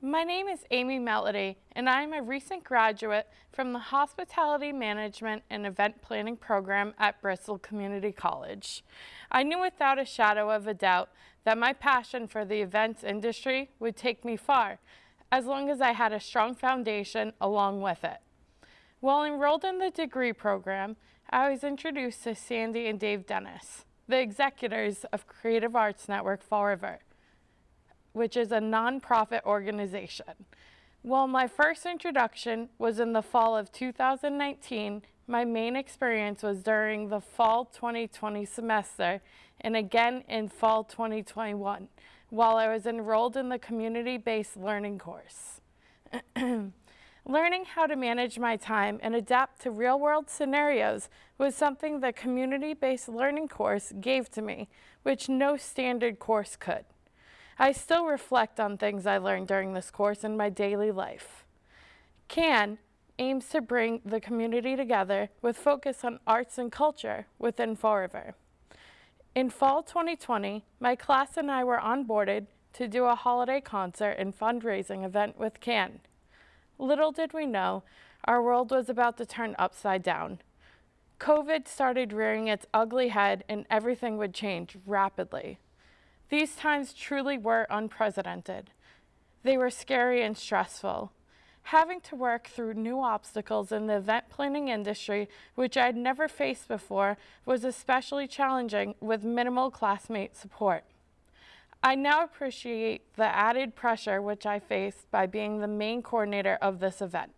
My name is Amy Melody, and I am a recent graduate from the Hospitality Management and Event Planning program at Bristol Community College. I knew without a shadow of a doubt that my passion for the events industry would take me far, as long as I had a strong foundation along with it. While enrolled in the degree program, I was introduced to Sandy and Dave Dennis, the executors of Creative Arts Network Fall River which is a nonprofit organization. While my first introduction was in the fall of 2019, my main experience was during the fall 2020 semester and again in fall 2021 while I was enrolled in the community-based learning course. Learning how to manage my time and adapt to real-world scenarios was something the community-based learning course gave to me, which no standard course could. I still reflect on things I learned during this course in my daily life. CAN aims to bring the community together with focus on arts and culture within Fall River. In fall 2020, my class and I were onboarded to do a holiday concert and fundraising event with CAN. Little did we know, our world was about to turn upside down. COVID started rearing its ugly head and everything would change rapidly. These times truly were unprecedented. They were scary and stressful. Having to work through new obstacles in the event planning industry, which I'd never faced before, was especially challenging with minimal classmate support. I now appreciate the added pressure which I faced by being the main coordinator of this event.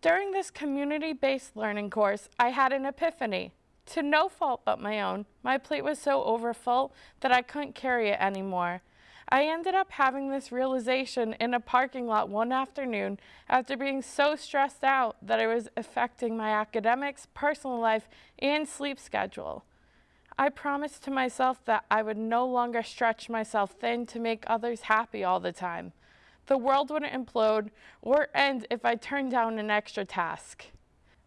During this community-based learning course, I had an epiphany. To no fault but my own, my plate was so overfull that I couldn't carry it anymore. I ended up having this realization in a parking lot one afternoon after being so stressed out that it was affecting my academics, personal life, and sleep schedule. I promised to myself that I would no longer stretch myself thin to make others happy all the time. The world wouldn't implode or end if I turned down an extra task.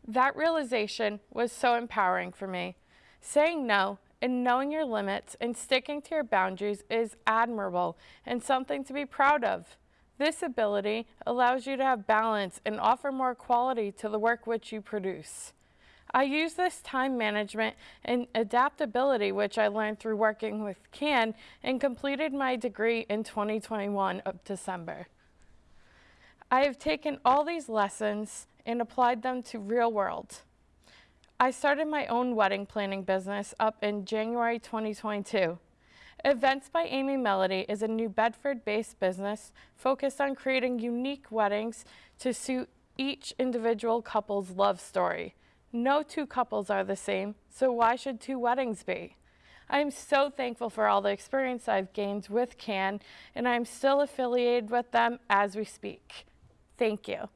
That realization was so empowering for me. Saying no and knowing your limits and sticking to your boundaries is admirable and something to be proud of. This ability allows you to have balance and offer more quality to the work which you produce. I use this time management and adaptability which I learned through working with CAN and completed my degree in 2021 of December. I have taken all these lessons and applied them to real world. I started my own wedding planning business up in January 2022. Events by Amy Melody is a New Bedford-based business focused on creating unique weddings to suit each individual couple's love story. No two couples are the same, so why should two weddings be? I am so thankful for all the experience I've gained with CAN, and I'm still affiliated with them as we speak. Thank you.